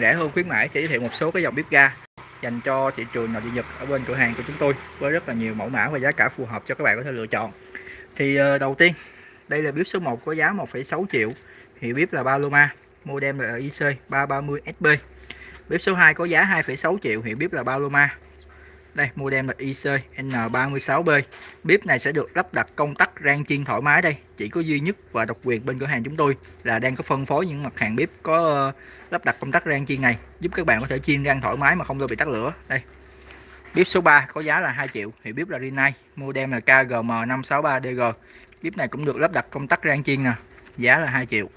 rẻ hơn khuyến mãi sẽ giới thiệu một số cái dòng bếp ga dành cho thị trường nội địa Nhật ở bên cửa hàng của chúng tôi với rất là nhiều mẫu mã và giá cả phù hợp cho các bạn có thể lựa chọn. Thì ờ, đầu tiên đây là bếp số 1 có giá 1,6 triệu, hiệu bếp là Paloma, model là IC 330SB. Bếp số 2 có giá 2,6 triệu, hiệu bếp là Paloma, đây model là IC N36B bếp này sẽ được lắp đặt công tắc rang chiên thoải mái đây. Chỉ có duy nhất và độc quyền bên cửa hàng chúng tôi là đang có phân phối những mặt hàng bếp có ờ, lắp đặt công tắc rang chiên này giúp các bạn có thể chiên rang thoải mái mà không lo bị tắt lửa. Đây. Bếp số 3 có giá là 2 triệu thì bếp là Rinnai model là KGM563DG bếp này cũng được lắp đặt công tắc rang chiên nè giá là 2 triệu.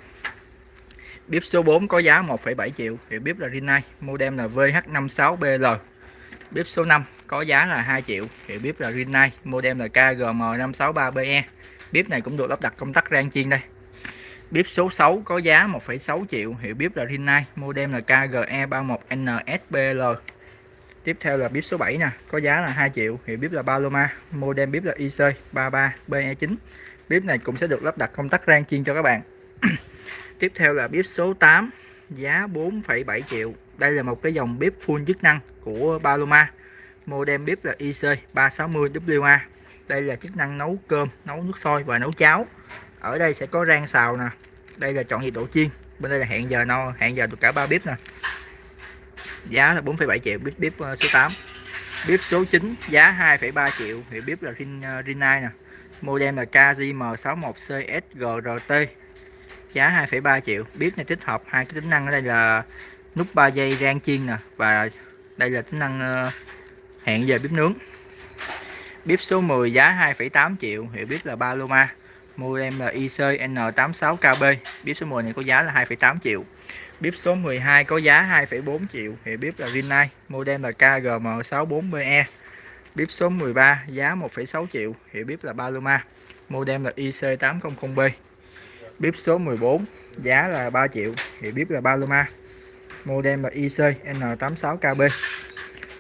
Bếp số 4 có giá 1,7 triệu thì bếp là Rinnai model là VH56BL bếp số 5 có giá là 2 triệu. Hiệu bếp là Rinnai model là KGM563BE bếp này cũng được lắp đặt công tắc rang chiên đây. Bếp số 6 có giá 1,6 triệu. Hiệu bếp là Rinnai model là KGE31NSBL tiếp theo là bếp số 7 nè có giá là 2 triệu. Hiệu bếp là Paloma model bếp là IC33BE9 bếp này cũng sẽ được lắp đặt công tắc rang chiên cho các bạn. Tiếp theo là bếp số 8 giá 4,7 triệu. Đây là một cái dòng bếp full chức năng của Paloma. Model bếp là IC360WA đây là chức năng nấu cơm nấu nước sôi và nấu cháo. Ở đây sẽ có rang xào nè. Đây là chọn nhiệt độ chiên. Bên đây là hẹn giờ no hẹn giờ được cả ba bếp nè. Giá là 4,7 triệu bếp bếp ờ, số 8 bếp số 9 giá 2,3 triệu. Thì bếp là Rin, ờ, Rinnai nè. Model là KJM61CSGRT giá 2,3 triệu. Bếp này tích hợp hai cái tính năng ở đây là nút 3 giây rang chiên nè và đây là tính năng ờ, hẹn giờ bếp nướng. Bếp số 10 giá 2,8 triệu hiệu bếp là Paloma. Model là IC N86KB bếp số 10 này có giá là 2,8 triệu. Bếp số 12 có giá 2,4 triệu hiệu bếp là Rinnai model là KGM64BE bếp số 13 giá 1,6 triệu hiệu bếp là Paloma. Model là IC800B bếp số 14 giá là 3 triệu thì bếp là Paloma model là IC N86KB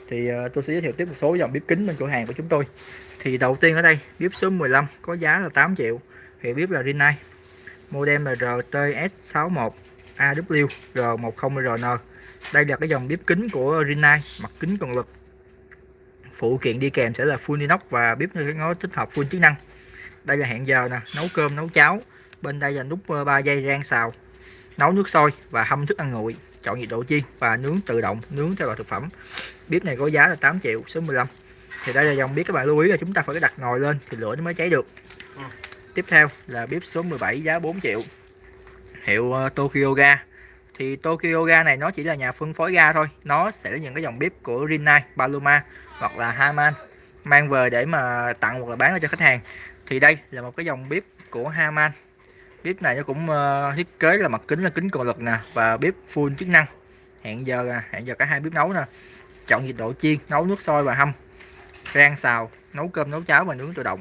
thì uh, tôi sẽ giới thiệu tiếp một số dòng bếp kính bên cửa hàng của chúng tôi. Thì đầu tiên ở đây bếp số 15 có giá là 8 triệu thì bếp là Rinnai model là RTS61 AWR10RN đây là cái dòng bếp kính của Rinnai mặt kính cường lực. Phụ kiện đi kèm sẽ là full inox và bếp nó tích hợp full chức năng. Đây là hẹn giờ nè nấu cơm nấu cháo bên đây là nút 3 ờ, giây rang xào. Nấu nước sôi và hâm thức ăn nguội. Chọn nhiệt độ chiên và nướng tự động nướng theo loại thực phẩm. Bếp này có giá là 8 triệu số 15 thì đây là dòng bếp các bạn lưu ý là chúng ta phải đặt nồi lên thì lửa nó mới cháy được. Ừ. tiếp theo là bếp số 17 giá 4 triệu. Hiệu uh, Tokyo Ga. Thì Tokyo Ga này nó chỉ là nhà phân phối ga thôi. Nó sẽ là những cái dòng bếp của Rinnai, Paloma hoặc là Haman mang về để mà tặng hoặc là bán cho khách hàng. Thì đây là một cái dòng bếp của Haman bếp này nó cũng uh, thiết kế là mặt kính là kính cường lực nè và bếp full chức năng. Hẹn giờ à, hẹn giờ cả hai bếp nấu nè. Chọn nhiệt độ chiên nấu nước sôi và hâm. Rang xào nấu cơm nấu cháo và nướng tự động.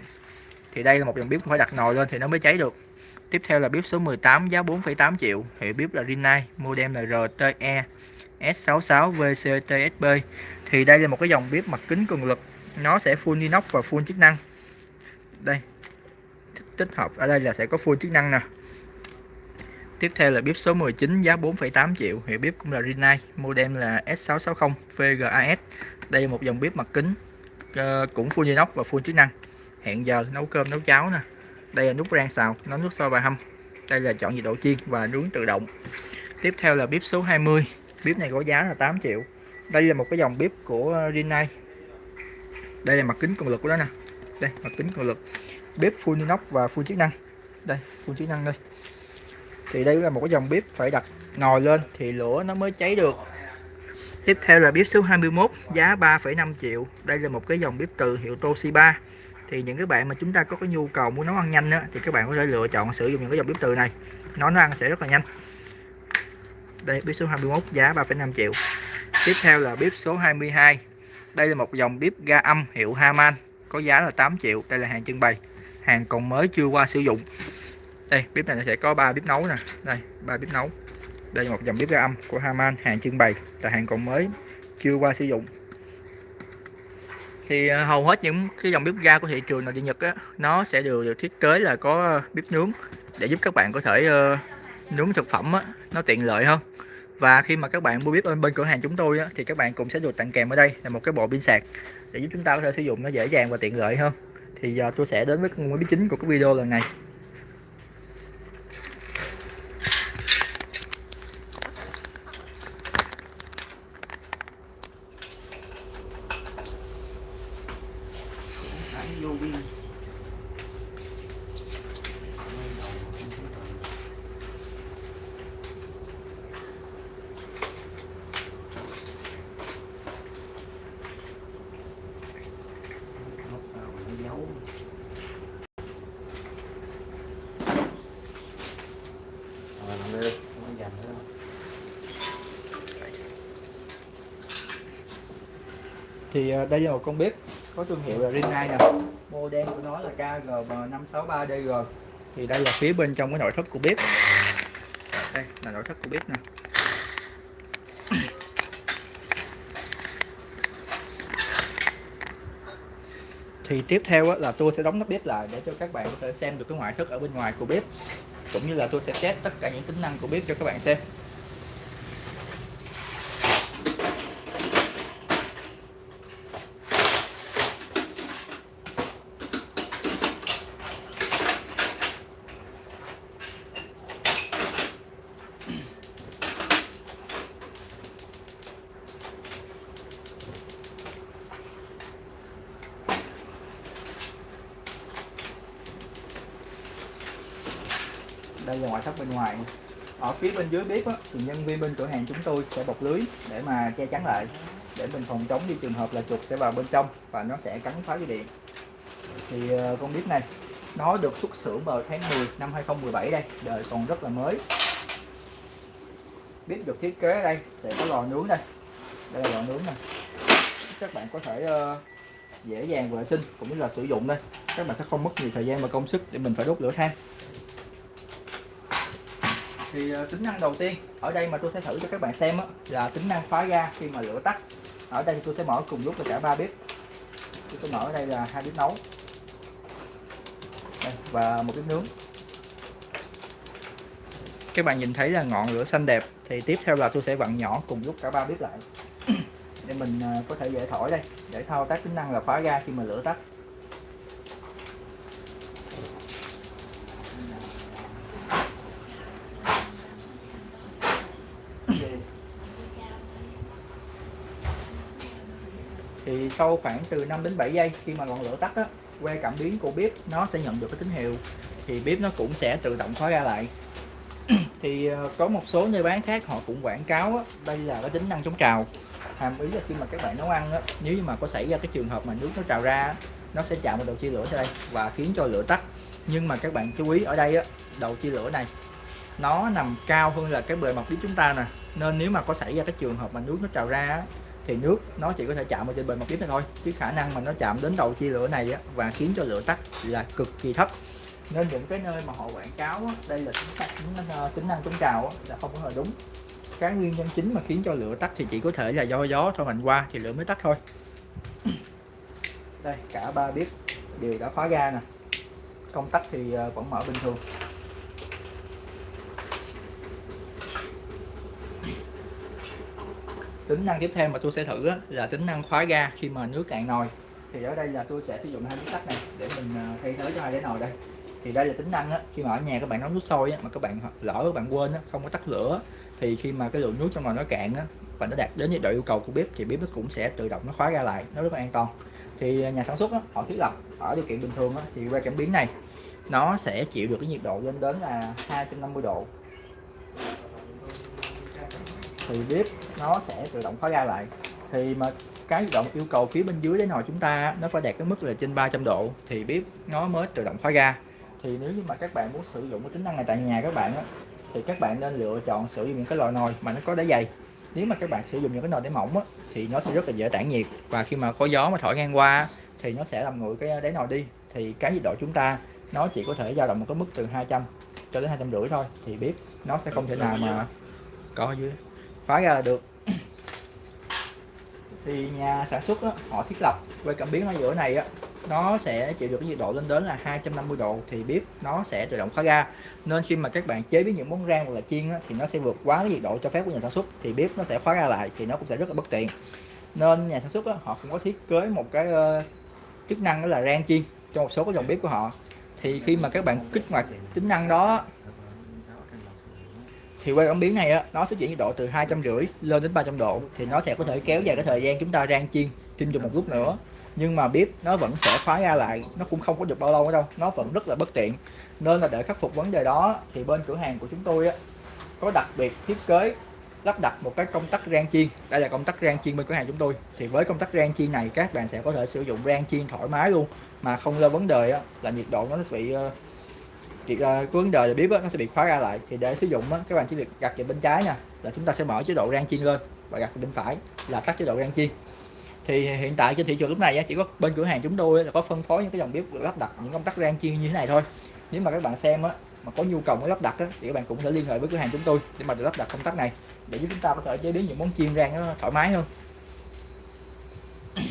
Thì đây là một dòng bếp phải đặt nồi lên thì nó mới cháy được. Tiếp theo là bếp số 18 giá 4,8 triệu. Hiệu bếp là Rinnai model là RTE S66 VCTSB thì đây là một cái dòng bếp mặt kính cường lực. Nó sẽ full inox và full chức năng. Đây tích hợp ở đây là sẽ có full chức năng nè Tiếp theo là bếp số 19 giá 4,8 triệu, hiệu bếp cũng là Rinnai, model là S660 VGAS. Đây là một dòng bếp mặt kính uh, cũng full inox và full chức năng. Hẹn giờ nấu cơm nấu cháo nè. Đây là nút rang xào, nấu nước sôi và hâm. Đây là chọn nhiệt độ chiên và nướng tự động. Tiếp theo là bếp số 20. Bếp này có giá là 8 triệu. Đây là một cái dòng bếp của Rinnai. Đây là mặt kính cường lực của nó nè. Đây, mặt kính cường lực. Bếp full inox và full chức năng. Đây, full chức năng đây. Thì đây là một cái dòng bếp phải đặt nồi lên thì lửa nó mới cháy được. Tiếp theo là bếp số 21 giá 3,5 triệu. Đây là một cái dòng bếp từ hiệu Toshiba. Thì những cái bạn mà chúng ta có cái nhu cầu muốn nấu ăn nhanh đó, thì các bạn có thể lựa chọn sử dụng những cái dòng bếp từ này. Nó nó ăn sẽ rất là nhanh. Đây bếp số 21 giá 3,5 triệu. Tiếp theo là bếp số 22 đây là một dòng bếp ga âm hiệu Haman có giá là 8 triệu. Đây là hàng trưng bày hàng còn mới chưa qua sử dụng. Đây bếp này sẽ có ba bếp nấu nè. Đây ba bếp nấu. Đây là một dòng bếp ga âm của Haman hàng trưng bày là hàng còn mới chưa qua sử dụng. Thì à, hầu hết những cái dòng bếp ga của thị trường nội địa Nhật á, nó sẽ đều được thiết kế là có bếp nướng để giúp các bạn có thể uh, nướng thực phẩm á, nó tiện lợi hơn. Và khi mà các bạn mua bếp bên bên cửa hàng chúng tôi á, thì các bạn cũng sẽ được tặng kèm ở đây là một cái bộ pin sạc để giúp chúng ta có thể sử dụng nó dễ dàng và tiện lợi hơn thì giờ tôi sẽ đến với cái nguyên bí chính của cái video lần này vô pin dấu rồi làm đi không có dành nữa đâu thì à, đây là một con bếp có thương hiệu là Rinnai nè. Model của nó là KGM563DG thì đây là phía bên trong cái nội thất của bếp. Đây là nội thất của bếp nè. Thì tiếp theo là tôi sẽ đóng nắp bếp lại để cho các bạn có thể xem được cái ngoại thất ở bên ngoài của bếp, cũng như là tôi sẽ test tất cả những tính năng của bếp cho các bạn xem. Đây là ngoại thất bên ngoài. Ở phía bên dưới bếp á, thì nhân viên bên cửa hàng chúng tôi sẽ bọc lưới để mà che chắn lại để mình phòng chống đi trường hợp là chuột sẽ vào bên trong và nó sẽ cắn phá dây điện. Thì ờ, con bếp này nó được xuất xưởng vào tháng 10 năm 2017 đây đời còn rất là mới. Bếp được thiết kế ở đây sẽ có lò nướng đây. Đây là lò nướng này các bạn có thể ờ, dễ dàng vệ sinh cũng như là sử dụng đây. Các bạn sẽ không mất nhiều thời gian và công sức để mình phải đốt lửa than thì ờ, tính năng đầu tiên ở đây mà tôi sẽ thử cho các bạn xem đó, là tính năng khóa ga khi mà lửa tắt. Ở đây thì tôi sẽ mở cùng lúc là cả ba bếp. Tôi sẽ mở ở đây là hai bếp nấu. Đây, và một bếp nướng. Các bạn nhìn thấy là ngọn lửa xanh đẹp thì tiếp theo là tôi sẽ vặn nhỏ cùng lúc cả ba bếp lại. Để mình ờ, có thể dễ thổi đây để thao tác tính năng là khóa ga khi mà lửa tắt thì sau khoảng từ 5 đến 7 giây khi mà ngọn lửa tắt á que cảm biến của bếp nó sẽ nhận được cái tín hiệu thì bếp nó cũng sẽ tự động khóa ra lại. Thì ờ, có một số nơi bán khác họ cũng quảng cáo á, đây là cái tính năng chống trào. Hàm ý là khi mà các bạn nấu ăn á, nếu như mà có xảy ra cái trường hợp mà nước nó trào ra nó sẽ chạm vào đầu chia lửa ở đây và khiến cho lửa tắt. Nhưng mà các bạn chú ý ở đây á, đầu chia lửa này nó nằm cao hơn là cái bề mặt bếp chúng ta nè. Nên nếu mà có xảy ra cái trường hợp mà nước nó trào ra á, thì nước nó chỉ có thể chạm vào trên bề mặt bếp này thôi chứ khả năng mà nó chạm đến đầu chia lửa này á, và khiến cho lửa tắt là cực kỳ thấp. Nên những cái nơi mà họ quảng cáo á, đây là tính năng, tính năng, tính năng chống trào á, là không có là đúng. Cái nguyên nhân chính mà khiến cho lửa tắt thì chỉ có thể là do gió thổi mạnh qua thì lửa mới tắt thôi. Đây cả ba bếp đều đã khóa ga nè. Công tắc thì ờ, vẫn mở bình thường. Tính năng tiếp theo mà tôi sẽ thử là tính năng khóa ga khi mà nước cạn nồi. Thì ở đây là tôi sẽ sử dụng hai miếng sắt này để mình à, thay thế cho hai cái nồi đây. Thì đây là tính năng á, khi mà ở nhà các bạn nấu nước sôi á, mà các bạn lỡ các bạn quên á, không có tắt lửa thì khi mà cái lượng nước trong nồi nó cạn á, và nó đạt đến nhiệt độ yêu cầu của bếp thì bếp nó cũng sẽ tự động nó khóa ra lại nó rất là an toàn. Thì à, nhà sản xuất á, họ thiết lập ở điều kiện bình thường á, thì que cảm biến này nó sẽ chịu được cái nhiệt độ lên đến là 250 độ thì bếp nó sẽ tự động khóa ga lại. Thì mà cái động yêu cầu phía bên dưới đến nồi chúng ta nó phải đạt cái mức là trên 300 độ thì bếp nó mới tự động khóa ga thì nếu như mà các bạn muốn sử dụng cái tính năng này tại nhà các bạn á, thì các bạn nên lựa chọn sử dụng những cái loại nồi mà nó có đáy dày. Nếu mà các bạn sử dụng những cái nồi đáy mỏng á, thì nó sẽ rất là dễ tản nhiệt và khi mà có gió mà thổi ngang qua thì nó sẽ làm nguội cái đáy nồi đi. Thì cái nhiệt độ chúng ta nó chỉ có thể dao động một cái mức từ 200 cho đến hai trăm rưỡi thôi thì bếp nó sẽ không thể nào mà có dưới khóa ra là được. Thì nhà sản xuất đó, họ thiết lập quay cảm biến ở giữa này á nó sẽ chịu được cái nhiệt độ lên đến là 250 độ thì bếp nó sẽ tự động khóa ga nên khi mà các bạn chế biến những món rang hoặc là chiên á, thì nó sẽ vượt quá cái nhiệt độ cho phép của nhà sản xuất thì bếp nó sẽ khóa ga lại thì nó cũng sẽ rất là bất tiện. Nên nhà sản xuất á, họ cũng có thiết kế một cái uh, chức năng đó là rang chiên cho một số cái dòng bếp của họ. Thì khi mà các bạn kích hoạt tính năng đó thì quay cảm biến này á nó sẽ chuyển nhiệt độ từ hai trăm rưỡi lên đến 300 độ. Thì nó sẽ có thể kéo dài cái thời gian chúng ta rang chiên chiên dùng một lúc nữa. Nhưng mà bếp nó vẫn sẽ khóa ra lại nó cũng không có được bao lâu nữa đâu. Nó vẫn rất là bất tiện. Nên là để khắc phục vấn đề đó thì bên cửa hàng của chúng tôi á có đặc biệt thiết kế lắp đặt một cái công tắc rang chiên. Đây là công tắc rang chiên bên cửa hàng chúng tôi. Thì với công tắc rang chiên này các bạn sẽ có thể sử dụng rang chiên thoải mái luôn. Mà không lo vấn đề á, là nhiệt độ nó sẽ bị ờ, chỉ uh, cái vấn đề là bếp nó sẽ bị khóa ra lại. Thì để sử dụng á, các bạn chỉ việc đặt vào bên trái nha là chúng ta sẽ mở chế độ rang chiên lên và vào bên phải là tắt chế độ rang chiên. Thì hiện tại trên thị trường lúc này á, chỉ có bên cửa hàng chúng tôi là có phân phối những cái dòng bếp lắp đặt những công tắc rang chiên như thế này thôi. Nếu mà các bạn xem á, mà có nhu cầu muốn lắp đặt á, thì các bạn cũng thể liên hệ với cửa hàng chúng tôi để mà được lắp đặt công tắc này để giúp chúng ta có thể chế biến những món chiên rang nó thoải mái hơn.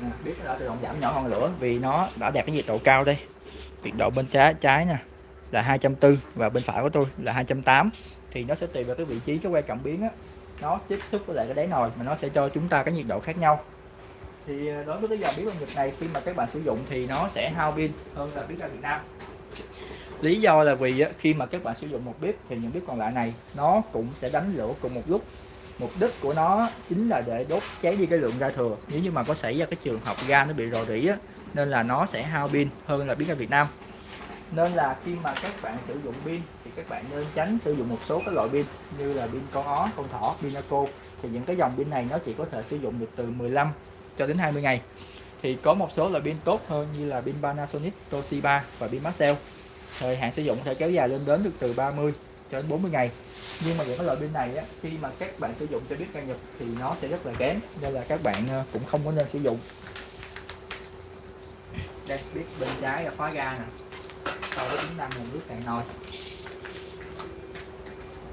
Nè, bếp nó đã tự động giảm nhỏ ngọn lửa vì nó đã đạt cái nhiệt độ cao đây nhiệt độ bên trái trái nè là 240 và bên phải của tôi là 280 thì nó sẽ tùy vào cái vị trí cái que cảm biến á. Nó tiếp xúc với lại cái đáy nồi mà nó sẽ cho chúng ta cái nhiệt độ khác nhau. Thì ờ, đối với cái dòng bếp ga nhiệt này, khi mà các bạn sử dụng thì nó sẽ hao pin hơn là bếp ga Việt Nam. Lý do là vì khi mà các bạn sử dụng một bếp thì những bếp còn lại này, nó cũng sẽ đánh lửa cùng một lúc. Mục đích của nó chính là để đốt cháy đi cái lượng ga thừa. Nếu như mà có xảy ra cái trường hợp ga nó bị rò rỉ á nên là nó sẽ hao pin hơn là pin ra Việt Nam. Nên là khi mà các bạn sử dụng pin thì các bạn nên tránh sử dụng một số các loại pin như là pin con ó, con thỏ, pinaco thì những cái dòng pin này nó chỉ có thể sử dụng được từ 15 cho đến 20 ngày. Thì có một số loại pin tốt hơn như là pin Panasonic, Toshiba và pin Maxell. Thời hạn sử dụng có thể kéo dài lên đến được từ 30 cho đến 40 ngày. Nhưng mà những cái loại pin này á, khi mà các bạn sử dụng cho biết ca Nhật thì nó sẽ rất là kém nên là các bạn ờ, cũng không có nên sử dụng đây biết bên trái là khóa ga nè. Sau đó chúng ta nguồn nước cạn nồi.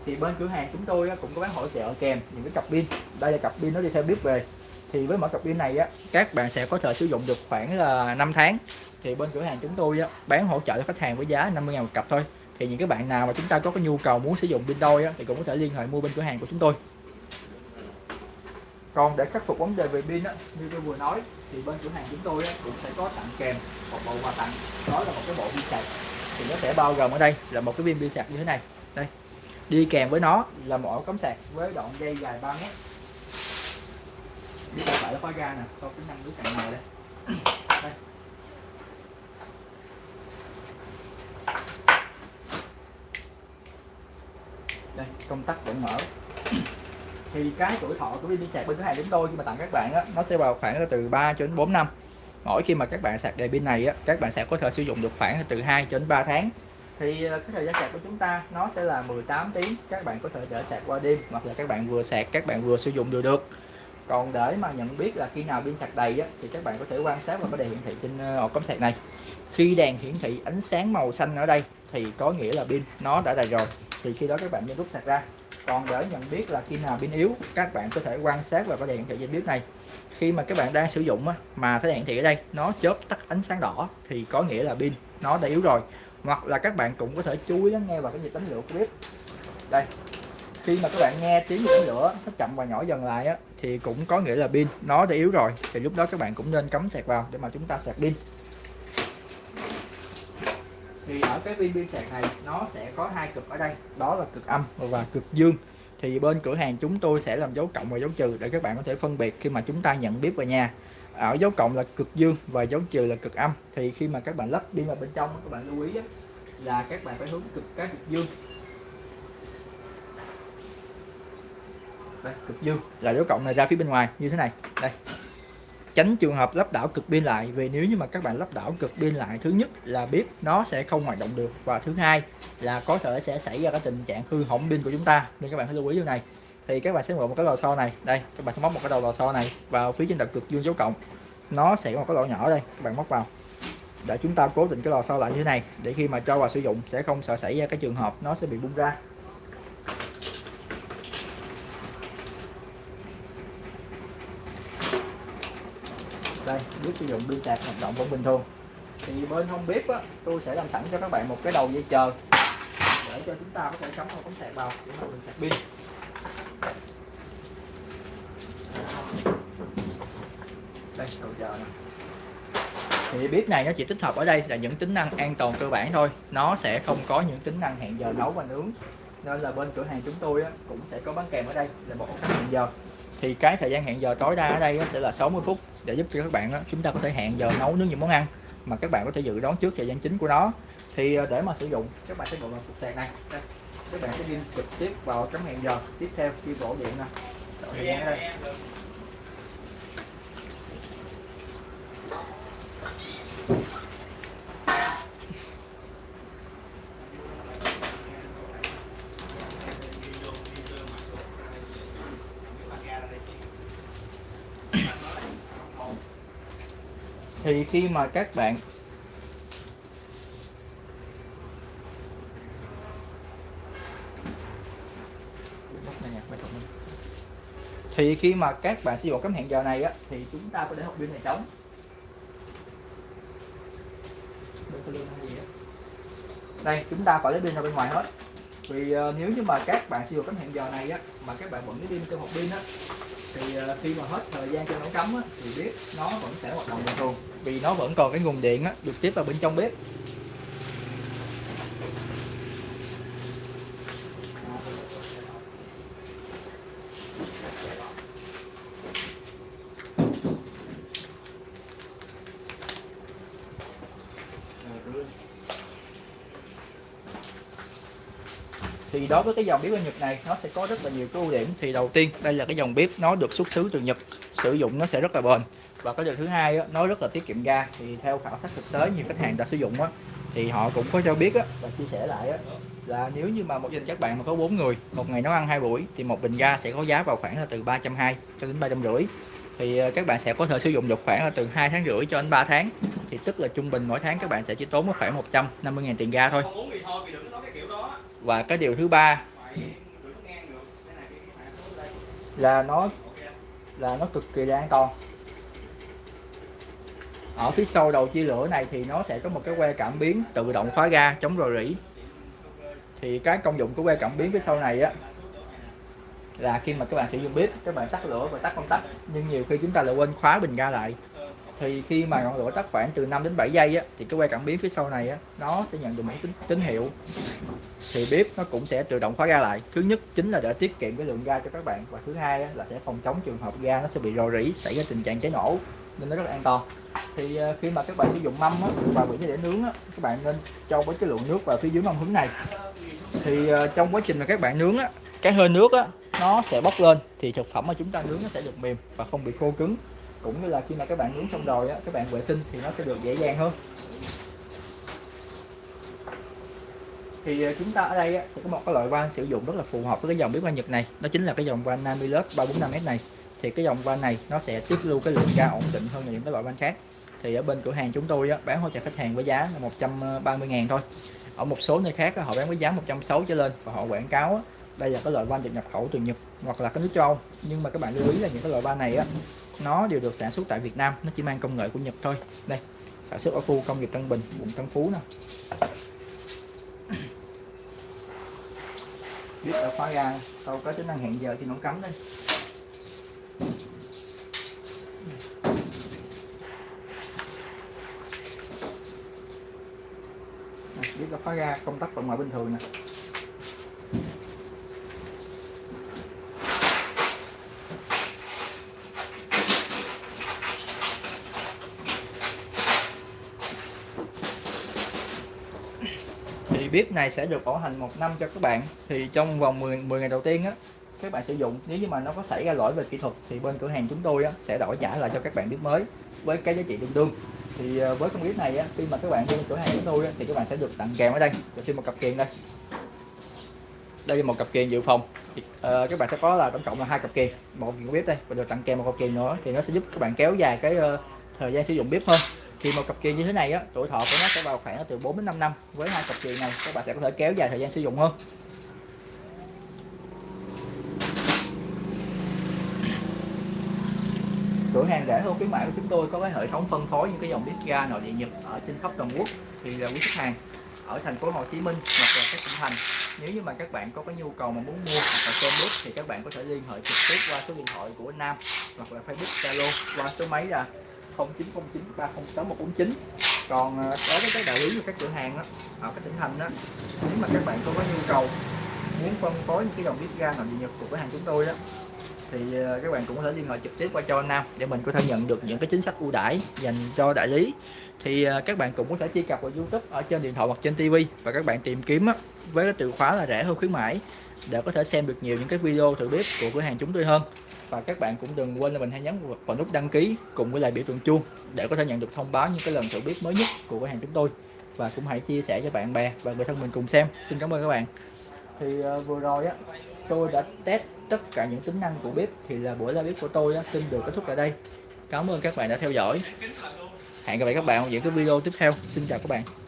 Thì bên cửa hàng chúng tôi cũng có bán hỗ trợ kèm những cái cặp pin. Đây là cặp pin nó đi theo bếp về. Thì với mỗi cặp pin này á các bạn sẽ có thể sử dụng được khoảng là 5 tháng. Thì bên cửa hàng chúng tôi á, bán hỗ trợ cho khách hàng với giá 50 ngàn một cặp thôi. Thì những cái bạn nào mà chúng ta có cái nhu cầu muốn sử dụng pin đôi á, thì cũng có thể liên hệ mua bên cửa hàng của chúng tôi. Còn để khắc phục vấn đề về pin á, như tôi vừa nói thì bên cửa hàng chúng tôi cũng sẽ có tặng kèm một bộ quà tặng. Đó là một cái bộ pin sạc. Thì nó sẽ bao gồm ở đây là một cái viên pin sạc như thế này. Đây, đi kèm với nó là một ổ cắm sạc với đoạn dây dài 3 mét. Biết phải nó khóa ra nè, sau tính năng nước cạn này đây. Đây. Đây, công tắc vẫn mở thì cái tuổi thọ của pin sạc bên thứ hai đến tôi khi mà tặng các bạn á nó sẽ vào khoảng từ 3 cho đến 4 năm. Mỗi khi mà các bạn sạc đầy pin này á các bạn sẽ có thể sử dụng được khoảng từ 2 cho đến 3 tháng. Thì ờ, cái thời gian sạc của chúng ta nó sẽ là 18 tiếng các bạn có thể để sạc qua đêm hoặc là các bạn vừa sạc các bạn vừa sử dụng đều được. Còn để mà nhận biết là khi nào pin sạc đầy á, thì các bạn có thể quan sát vào cái đèn hiển thị trên ờ, ổ cắm sạc này. Khi đèn hiển thị ánh sáng màu xanh ở đây thì có nghĩa là pin nó đã đầy rồi. Thì khi đó các bạn nên rút sạc ra còn để nhận biết là khi nào pin yếu các bạn có thể quan sát vào cái đèn hiển thị trên bếp này. Khi mà các bạn đang sử dụng á, mà cái đèn hiển thị ở đây nó chớp tắt ánh sáng đỏ thì có nghĩa là pin nó đã yếu rồi. Hoặc là các bạn cũng có thể chú ý lắng nghe vào cái nhịp đánh lửa của bếp đây khi mà các bạn nghe tiếng đánh lửa nó chậm và nhỏ dần lại á, thì cũng có nghĩa là pin nó đã yếu rồi. Thì lúc đó các bạn cũng nên cắm sạc vào để mà chúng ta sạc pin thì ở cái viên pin sạc này nó sẽ có hai cực ở đây. Đó là cực âm và cực dương. Thì bên cửa hàng chúng tôi sẽ làm dấu cộng và dấu trừ để các bạn có thể phân biệt khi mà chúng ta nhận bếp vào nhà. Ở dấu cộng là cực dương và dấu trừ là cực âm. Thì khi mà các bạn lắp pin vào bên trong các bạn lưu ý là các bạn phải hướng cực cái cực dương. Đây, cực dương. Là dấu cộng này ra phía bên ngoài như thế này. Đây tránh trường hợp lắp đảo cực pin lại, vì nếu như mà các bạn lắp đảo cực pin lại, thứ nhất là bếp nó sẽ không hoạt động được, và thứ hai là có thể sẽ xảy ra cái tình trạng hư hỏng pin của chúng ta. Nên các bạn phải lưu ý điều này. Thì các bạn sẽ mượn một cái lò xo này. Đây, các bạn sẽ móc một cái đầu lò xo này vào phía trên đầu cực dương dấu cộng. Nó sẽ có một cái lỗ nhỏ đây, các bạn móc vào. Để chúng ta cố định cái lò xo lại như thế này, để khi mà cho vào sử dụng sẽ không sợ xảy ra cái trường hợp nó sẽ bị bung ra. Đây sử dụng pin sạc hoạt động vẫn bình thường. Thì bên không bếp á, tôi sẽ làm sẵn cho các bạn một cái đầu dây chờ. Để cho chúng ta có thể cắm vào cắm sạc vào, để mà mình sạc pin. Đây, đầu chờ này thì bếp này nó chỉ tích hợp ở đây là những tính năng an toàn cơ bản thôi. Nó sẽ không có những tính năng hẹn giờ nấu và nướng. Nên là bên cửa hàng chúng tôi cũng sẽ có bán kèm ở đây là một ống hẹn giờ thì cái thời gian hẹn giờ tối đa ở đây sẽ là 60 phút để giúp cho các bạn chúng ta có thể hẹn giờ nấu nướng những món ăn mà các bạn có thể dự đoán trước thời gian chính của nó. Thì ờ, để mà sử dụng, các bạn sẽ gọi vào cục sạc này. Đây. các bạn sẽ ghi trực tiếp vào chấm hẹn giờ. Tiếp theo, khi đổ điện nè. Thời gian ở đây. Thì khi mà các bạn thì khi mà các bạn sử dụng cắm hẹn giờ này á thì chúng ta có để hộp pin này trống đây chúng ta phải lấy pin ra bên ngoài hết. Vì uh, nếu như mà các bạn sử dụng cắm hẹn giờ này á mà các bạn vẫn lấy pin trong hộp pin á thì uh, khi mà hết thời gian cho nó cắm á, thì biết nó vẫn sẽ hoạt động bình thường vì nó vẫn còn cái nguồn điện á, được tiếp vào bên trong bếp. Thì đối với cái dòng bếp ở Nhật này nó sẽ có rất là nhiều cái ưu điểm. Thì đầu tiên đây là cái dòng bếp nó được xuất xứ từ Nhật. Sử dụng nó sẽ rất là bền và cái điều thứ hai á, nó rất là tiết kiệm ga. Thì theo khảo sát thực tế nhiều khách hàng đã sử dụng á, thì họ cũng có cho biết á, và chia sẻ lại á, là nếu như mà một gia đình các bạn mà có 4 người một ngày nấu ăn hai buổi thì một bình ga sẽ có giá vào khoảng là từ 320 cho đến 350 thì ờ, các bạn sẽ có thể sử dụng được khoảng là từ 2 tháng rưỡi cho đến 3 tháng. Thì tức là trung bình mỗi tháng các bạn sẽ chỉ tốn khoảng 150.000 tiền ga thôi thôi, và cái điều thứ ba là nó là nó cực kỳ là an toàn ở phía sau đầu chia lửa này thì nó sẽ có một cái que cảm biến tự động khóa ga chống rò rỉ. Thì cái công dụng của que cảm biến phía sau này á là khi mà các bạn sử dụng bếp các bạn tắt lửa và tắt công tắc. Nhưng nhiều khi chúng ta lại quên khóa bình ga lại. Thì khi mà ngọn lửa tắt khoảng từ 5 đến 7 giây á thì cái que cảm biến phía sau này á nó sẽ nhận được một tín, tín hiệu. Thì bếp nó cũng sẽ tự động khóa ga lại. Thứ nhất chính là để tiết kiệm cái lượng ga cho các bạn và thứ hai á, là sẽ phòng chống trường hợp ga nó sẽ bị rò rỉ xảy ra tình trạng cháy nổ nên nó rất là an toàn. Thì ờ, khi mà các bạn sử dụng mâm á, và bị để nướng á, các bạn nên cho với cái lượng nước vào phía dưới mâm hứng này. Thì ờ, trong quá trình mà các bạn nướng á, cái hơi nước á, nó sẽ bốc lên thì thực phẩm mà chúng ta nướng nó sẽ được mềm và không bị khô cứng. Cũng như là khi mà các bạn nướng xong rồi á, các bạn vệ sinh thì nó sẽ được dễ dàng hơn. Thì ờ, chúng ta ở đây á, sẽ có một cái loại van sử dụng rất là phù hợp với cái dòng bếp van Nhật này. Đó chính là cái dòng van Namilus 345S này thì cái dòng van này nó sẽ tiết lưu cái lượng ga ổn định hơn là những cái loại van khác. Thì ở bên cửa hàng chúng tôi á, bán hỗ trợ khách hàng với giá là 130 ngàn thôi. Ở một số nơi khác á, họ bán với giá 160 trở lên và họ quảng cáo á, đây là cái loại van được nhập khẩu từ Nhật hoặc là cái nước châu Âu. Nhưng mà các bạn lưu ý là những cái loại van này á nó đều được sản xuất tại Việt Nam nó chỉ mang công nghệ của Nhật thôi. Đây sản xuất ở khu công nghiệp Tân Bình quận Tân Phú nè. Biết là khóa ga sau có tính năng hẹn giờ thì nó cắm đây biết nó khóa ra công tắc vận mở bình thường nè. Thì bếp này sẽ được bảo hành một năm cho các bạn. Thì trong vòng 10, 10 ngày đầu tiên á các bạn sử dụng. Nếu như mà nó có xảy ra lỗi về kỹ thuật thì bên cửa hàng chúng tôi á, sẽ đổi trả lại cho các bạn bếp mới với cái giá trị tương đương. Thì ờ, với con bếp này á, khi mà các bạn đến cửa hàng chúng tôi á, thì các bạn sẽ được tặng kèm ở đây. Cho thêm một cặp kiềng đây. Đây là một cặp kiềng dự phòng. Thì, uh, các bạn sẽ có là tổng cộng là hai cặp kiềng một kiềng bếp đây và được tặng kèm một cặp kiềng nữa thì nó sẽ giúp các bạn kéo dài cái uh, thời gian sử dụng bếp hơn. Thì một cặp kiềng như thế này á tuổi thọ của nó sẽ vào khoảng từ 4 đến 5 năm. Với hai cặp kiềng này các bạn sẽ có thể kéo dài thời gian sử dụng hơn. Cửa hàng rẻ hơn khuyến mãi của chúng tôi có cái hệ thống phân phối những cái dòng bếp ga nội địa nhật ở trên khắp toàn quốc. Thì là quý khách hàng ở thành phố Hồ Chí Minh hoặc là các tỉnh thành nếu như mà các bạn có cái nhu cầu mà muốn mua hoặc là xem bếp thì các bạn có thể liên hệ trực tiếp qua số điện thoại của Nam hoặc là Facebook Zalo qua số máy là 0909 306 149 còn à, đối với các đại lý của các cửa hàng đó, ở các tỉnh thành đó nếu mà các bạn có cái nhu cầu muốn phân phối những cái dòng bếp ga nội địa nhật của cửa hàng chúng tôi đó thì ờ, các bạn cũng có thể liên hệ trực tiếp qua cho anh Nam để mình có thể nhận được những cái chính sách ưu đãi dành cho đại lý. Thì ờ, các bạn cũng có thể truy cập vào YouTube ở trên điện thoại hoặc trên TV và các bạn tìm kiếm với cái từ khóa là rẻ hơn khuyến mãi để có thể xem được nhiều những cái video thử bếp của cửa hàng chúng tôi hơn. Và các bạn cũng đừng quên là mình hãy nhấn vào nút đăng ký cùng với lại biểu tượng chuông để có thể nhận được thông báo những cái lần thử bếp mới nhất của cửa hàng chúng tôi. Và cũng hãy chia sẻ cho bạn bè và người thân mình cùng xem. Xin cảm ơn các bạn. Thì ờ, vừa rồi á tôi đã test tất cả những tính năng của bếp thì là buổi live bếp của tôi xin được kết thúc tại đây. Cảm ơn các bạn đã theo dõi. Hẹn gặp lại các bạn ở những cái video tiếp theo. Xin chào các bạn.